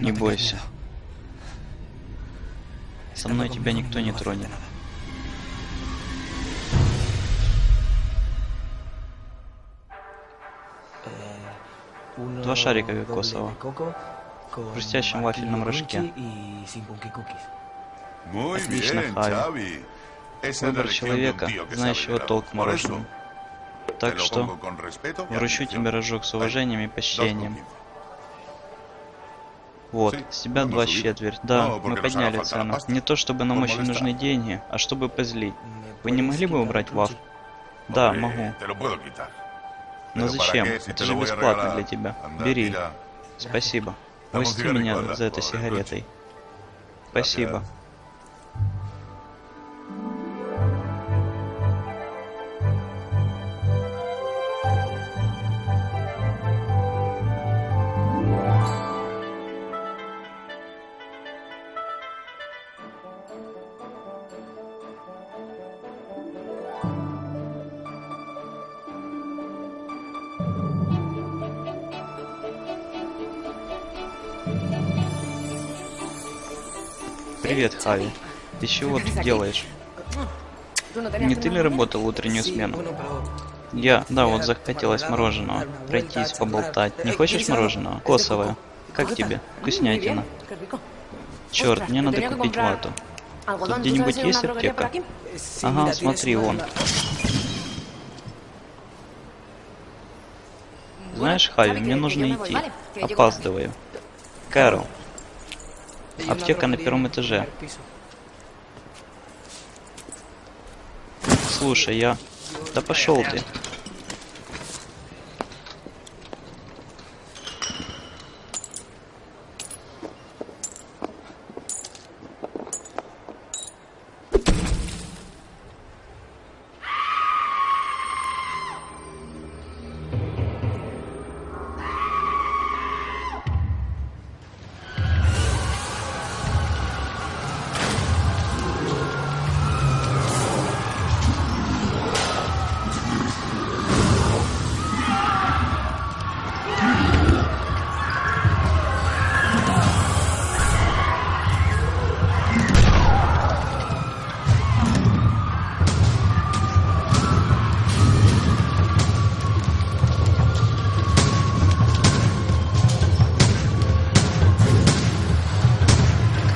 Не бойся. Со мной тебя никто не тронет. Два шарика кокосового. В хрустящем вафельном рожке. Отлично, la Выбор человека, знающего толк te Так что вручу тебе рожок с уважением и почтением. Вот, с тебя два subido. четверть. Да, мы подняли цену. Не то чтобы нам очень нужны деньги, а чтобы позлить. Вы не могли бы убрать ваф? Да, могу. Но Pero ¿para зачем? Это же бесплатно для тебя. Бери. Спасибо. Cigarrillo, меня за Joder, сигаретой. Спасибо. Привет, Хави. Ты чего тут делаешь? Не ты ли работал утреннюю смену? Я, да, вот захотелось мороженого. Пройтись, поболтать. Не хочешь мороженого? Косовое. Как тебе? Вкуснятина. Черт, мне надо купить вату. Тут где-нибудь есть аптека? Ага, смотри, вон. Знаешь, Хави, мне нужно идти. Опаздываю. Кэрол, аптека на первом этаже. Слушай, я... Да пошел ты.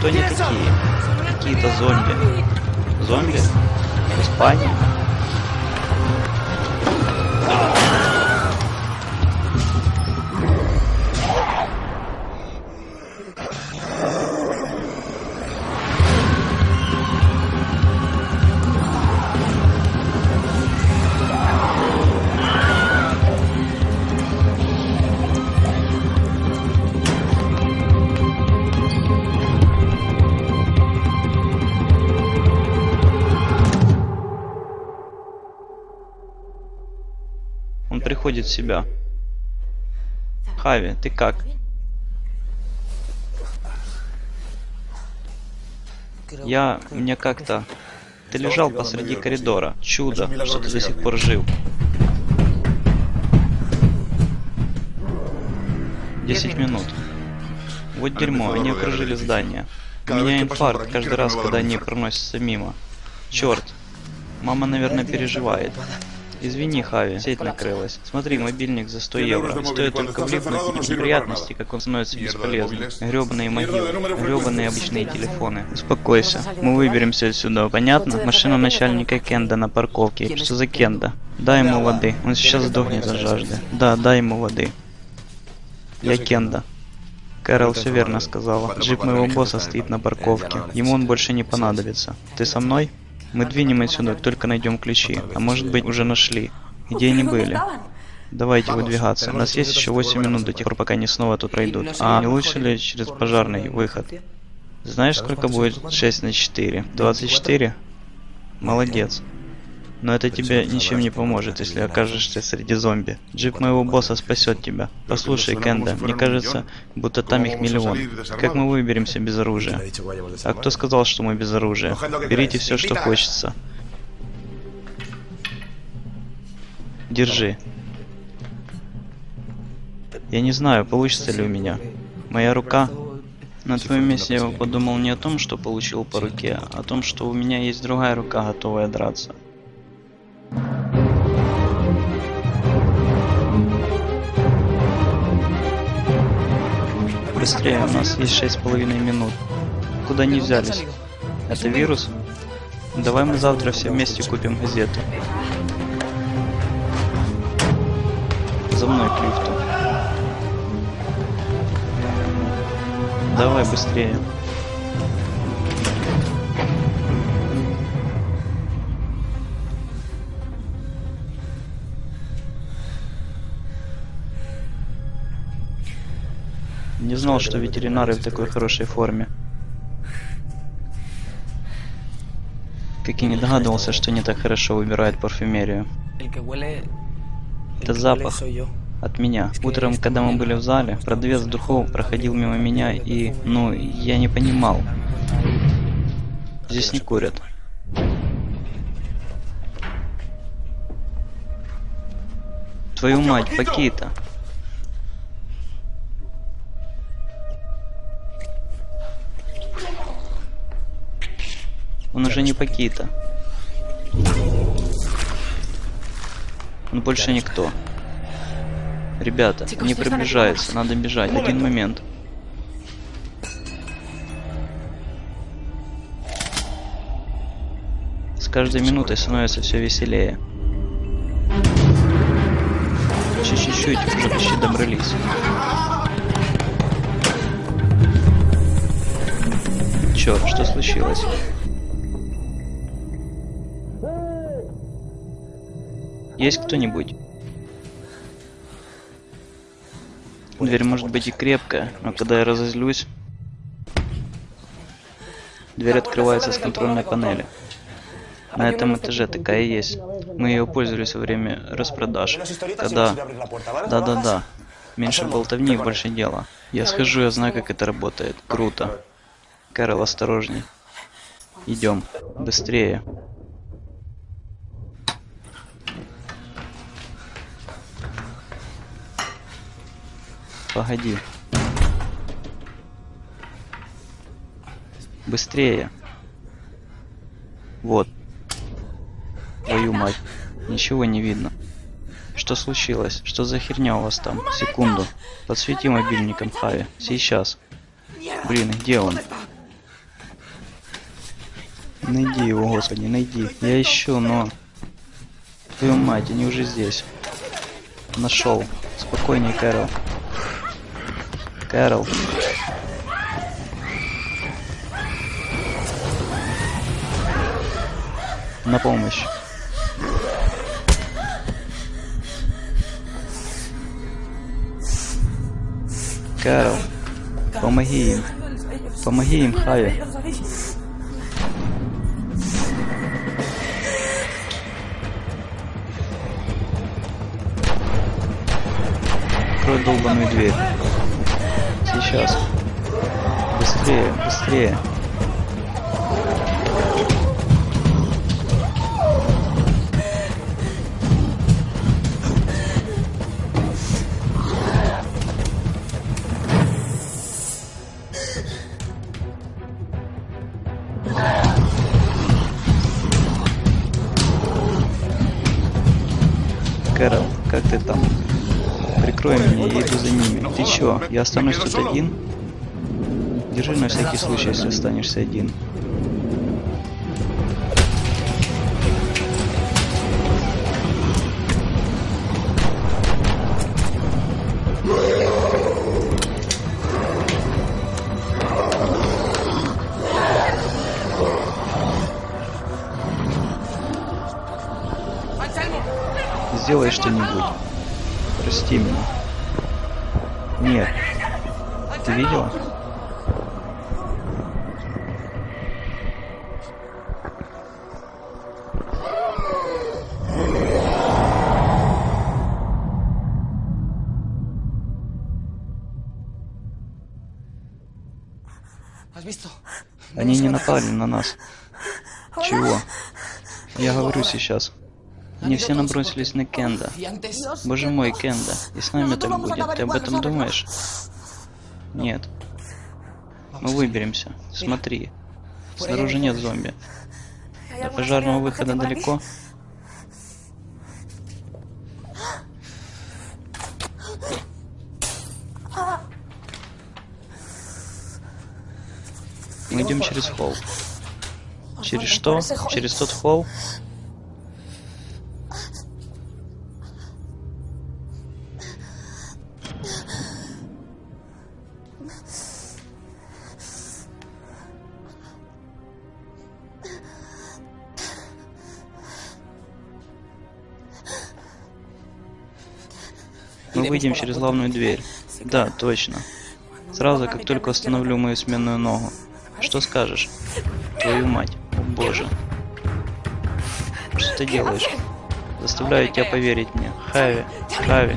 Кто они такие? Какие-то зомби. Зомби? В Испании? Приходит в себя. Хави, ты как? Я... мне как-то... Ты лежал посреди коридора. Чудо, что ты до сих пор жив. Десять минут. Вот дерьмо, они окружили здание. У меня инфаркт каждый раз, когда они проносятся мимо. Черт. Мама, наверное, переживает. Извини, Хави, сеть накрылась. Смотри, мобильник за 100 евро. Стоит только влипнуть в неприятности, как он становится бесполезным. Гребаные могилы, гребаные обычные телефоны. Успокойся, мы выберемся отсюда, понятно? Машина начальника Кенда на парковке. Что за Кенда? Дай ему воды, он сейчас сдохнет от жажды. Да, дай ему воды. Я Кенда. Кэрол все верно сказала. Джип моего босса стоит на парковке. Ему он больше не понадобится. Ты со мной? Мы двинем отсюда, только найдем ключи. А может быть, уже нашли. Где они были? Давайте выдвигаться. У нас есть еще 8 минут до тех пор, пока они снова тут пройдут. А не лучше ли через пожарный выход? Знаешь, сколько будет 6 на 4? 24? Молодец. Но это тебе ничем не поможет, если окажешься среди зомби. Джип моего босса спасет тебя. Послушай, Кенда, мне кажется, будто там их миллион. Как мы выберемся без оружия? А кто сказал, что мы без оружия? Берите все, что хочется. Держи. Я не знаю, получится ли у меня. Моя рука На твоем месте я бы подумал не о том, что получил по руке, а о том, что у меня есть другая рука, готовая драться. Быстрее, у нас есть шесть с половиной минут. Куда не взялись? Это вирус? Давай мы завтра все вместе купим газету. За мной к лифту. Давай быстрее. Не знал, что ветеринары в такой хорошей форме. Как и не догадывался, что не так хорошо выбирает парфюмерию. Это запах от меня. Утром, когда мы были в зале, продавец духов проходил мимо меня и, ну, я не понимал. Здесь не курят. Твою мать, Пакита. Он уже не Пакита. Он больше никто. Ребята, не приближается, надо бежать. Один момент. С каждой минутой становится все веселее. Чуть-чуть, уже почти добрались. Черт, что случилось? Есть кто-нибудь? Дверь может быть и крепкая, но когда я разозлюсь... Дверь открывается с контрольной панели. На этом этаже такая есть. Мы ее пользовались во время распродаж. Когда... Да-да-да. Меньше болтовни и больше дела. Я схожу, я знаю, как это работает. Круто. Кэрол, осторожней. Идем. Быстрее. Погоди. Быстрее. Вот. Твою мать. Ничего не видно. Что случилось? Что за херня у вас там? Секунду. Подсвети мобильником Хави. Сейчас. Блин, где он? Найди его, господи, найди. Я ищу, но... Твою мать, они уже здесь. Нашел. Спокойней, Кэрол. Кэрол. На помощь. Кэрол. Помоги им. Помоги им, Хави. Открой долбаную дверь. Сейчас. Быстрее, быстрее. Чё, я останусь тут один? Держи на всякий случай, если останешься один. Сделай что-нибудь. Прости меня. Нет. Ты видела? Они не напали на нас. Чего? Я говорю сейчас. Они все набросились на Кенда. Боже мой, Кенда. И с нами так будет. Ты об этом думаешь? Нет. Мы выберемся. Смотри. Снаружи нет зомби. До пожарного выхода далеко. Мы идем через холл. Через что? Через тот холл? Выйдем через главную дверь. Да, точно. Сразу, как только установлю мою сменную ногу. Что скажешь? Твою мать. О боже. Что ты делаешь? Заставляю тебя поверить мне. Хави. Хави.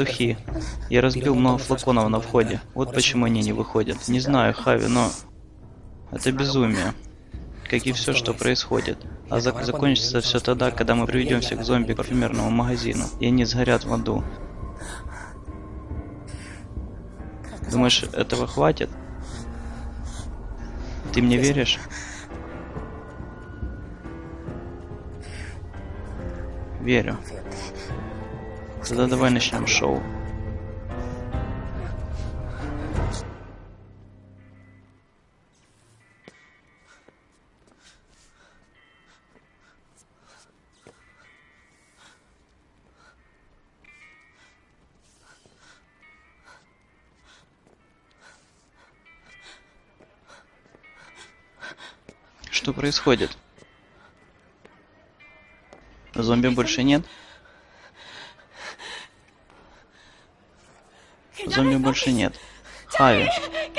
Духи. Я разбил много флаконов на входе. Вот почему они не выходят. Не знаю, Хави, но... Это безумие. Как и все, что происходит. А зак закончится все тогда, когда мы приведемся к зомби парфюмерному магазину, и они сгорят в аду. Думаешь, этого хватит? Ты мне веришь? Верю. Тогда давай начнем шоу. Что происходит? Зомби больше нет? Зомби больше нет. Хави,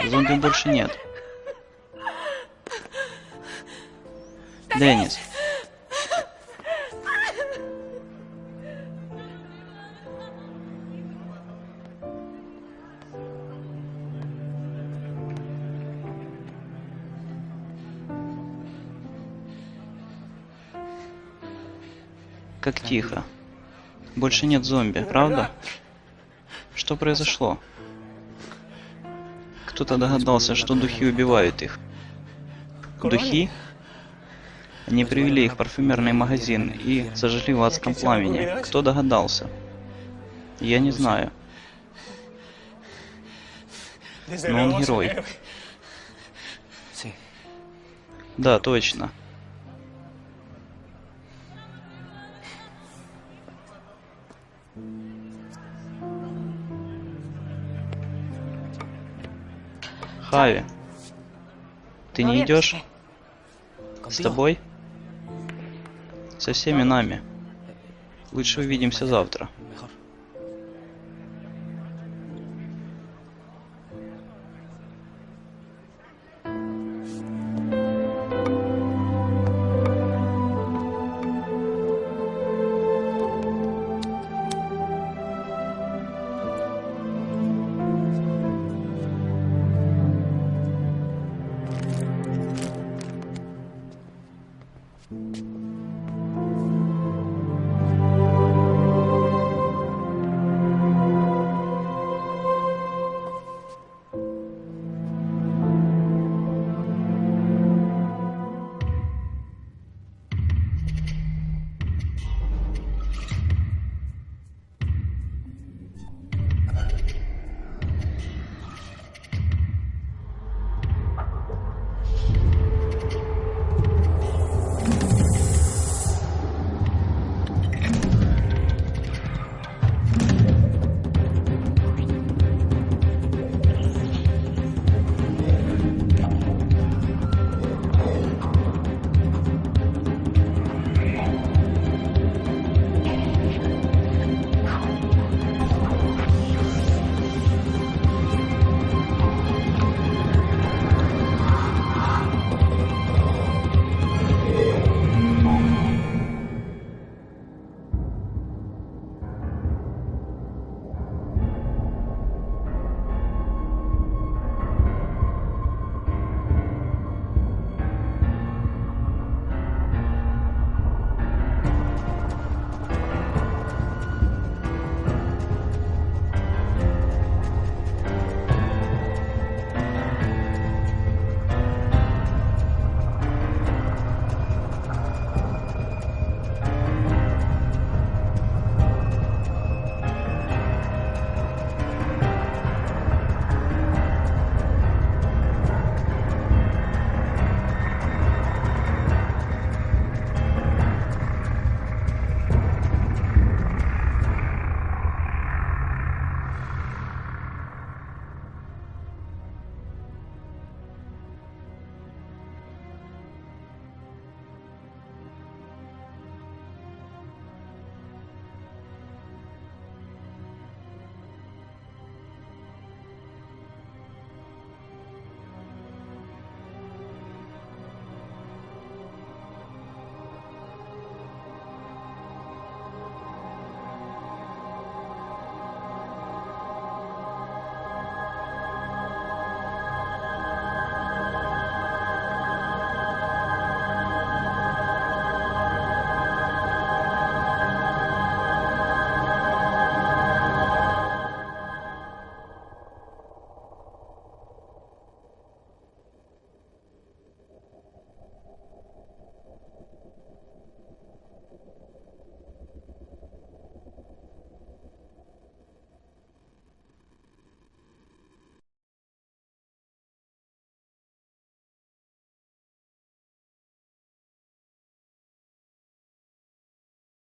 зомби больше нет. Деннис. Как тихо. Больше нет зомби, правда? Что произошло? Кто-то догадался, что духи убивают их. Духи? Они привели их в парфюмерный магазин и зажгли в адском пламени. Кто догадался? Я не знаю. Но он герой. Да, точно. Хави, ты не идешь? С тобой? Со всеми нами. Лучше увидимся завтра.